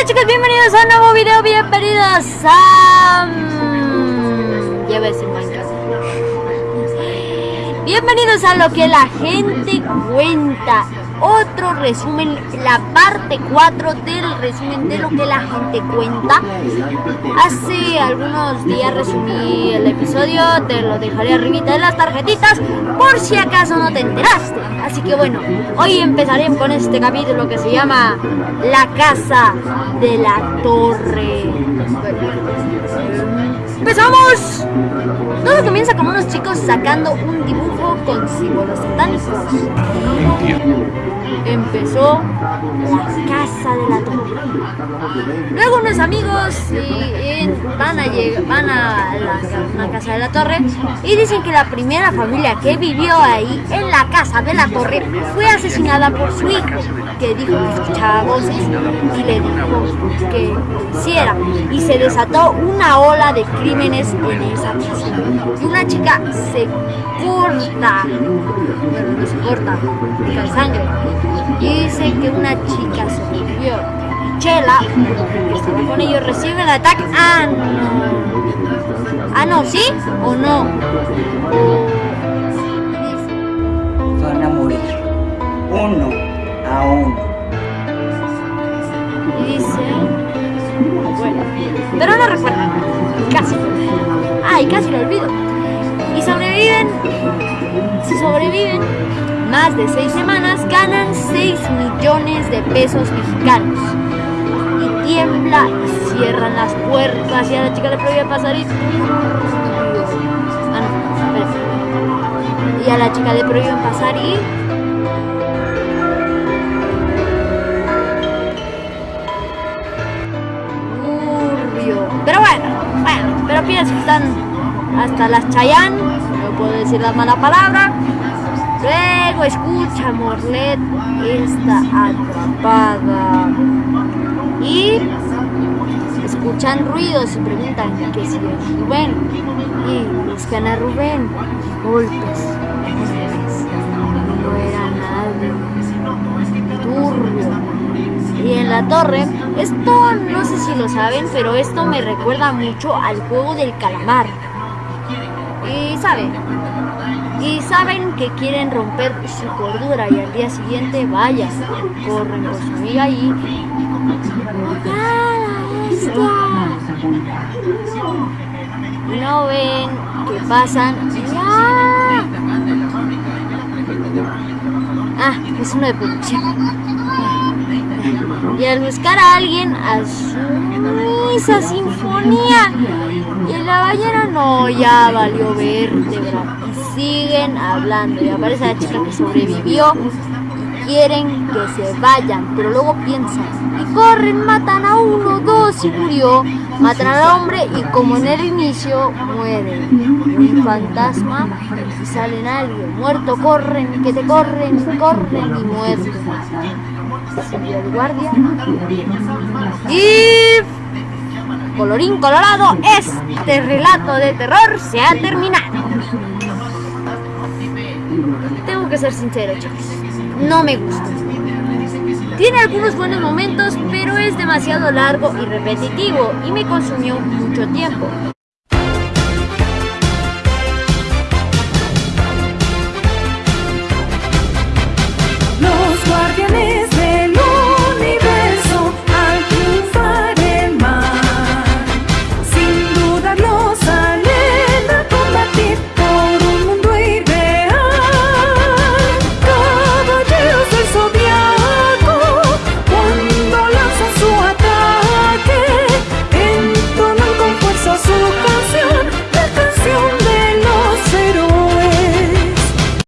Hola chicos, bienvenidos a un nuevo video, bienvenidos a... mm, Ya Bienvenidos a lo que la gente cuenta Otro resumen, la parte 4 del resumen de lo que la gente cuenta. Hace algunos días resumí el episodio, te lo dejaré arribita de las tarjetitas Por si acaso no te enteraste. Así que bueno, hoy empezaré con este capítulo que se llama La Casa de la Torre. ¡Empezamos! Todo comienza con unos chicos sacando un dibujo con símbolos satánicos. Empezó la casa de la torre. Luego unos amigos y- y van a llegar, van a la, una casa de la torre y dicen que la primera familia que vivió ahí en la casa de la torre fue asesinada por su hijo, que dijo que escuchaba voces y le dijo que hiciera. Y se desató una ola de crímenes en esa casa. Y una chica se corta, bueno, no se corta, pica sangre. Y dice que una chica se murió. Chela, que estaba con ellos, recibe el ataque. Ah, no. Ah, no, ¿sí o no? Van a morir uno a uno. Y dice. Bueno, pero no recuerda. Casi. Ay, casi lo olvido. Y sobreviven. Si sobreviven más de seis semanas, ganan 6 millones de pesos mexicanos. Y tiembla y cierran las puertas. Y a la chica le prohíbe pasar y. Ah. Y a la chica le prohíben pasar y. Pero bueno, bueno, pero pienso que están hasta las Chayán, no puedo decir la mala palabra. Luego escucha Morlet está atrapada. Y escuchan ruidos y preguntan que si es Rubén. Y buscan a Rubén. Golpes. golpes. No era nadie. Turbio. Y en la torre, esto no sé si lo saben, pero esto me recuerda mucho al juego del calamar. Y saben, y saben que quieren romper su cordura y al día siguiente vaya, corren por su amiga y... No ven que pasan. Ah, es uno de producción. Y al buscar a alguien, a su esa sinfonía. Y la ballena no, ya valió vértebra. Y siguen hablando. Y aparece la chica que sobrevivió. Y quieren que se vayan, pero luego piensan. Y corren, matan a uno, dos y murió. Matan al hombre y como en el inicio mueren. Un fantasma y salen alguien. Muerto, corren, que te corren, corren y muerto el guardia. Y colorín colorado, este relato de terror se ha terminado. Tengo que ser sincero, chicos. No me gusta. Tiene algunos buenos momentos, pero es demasiado largo y repetitivo y me consumió mucho tiempo.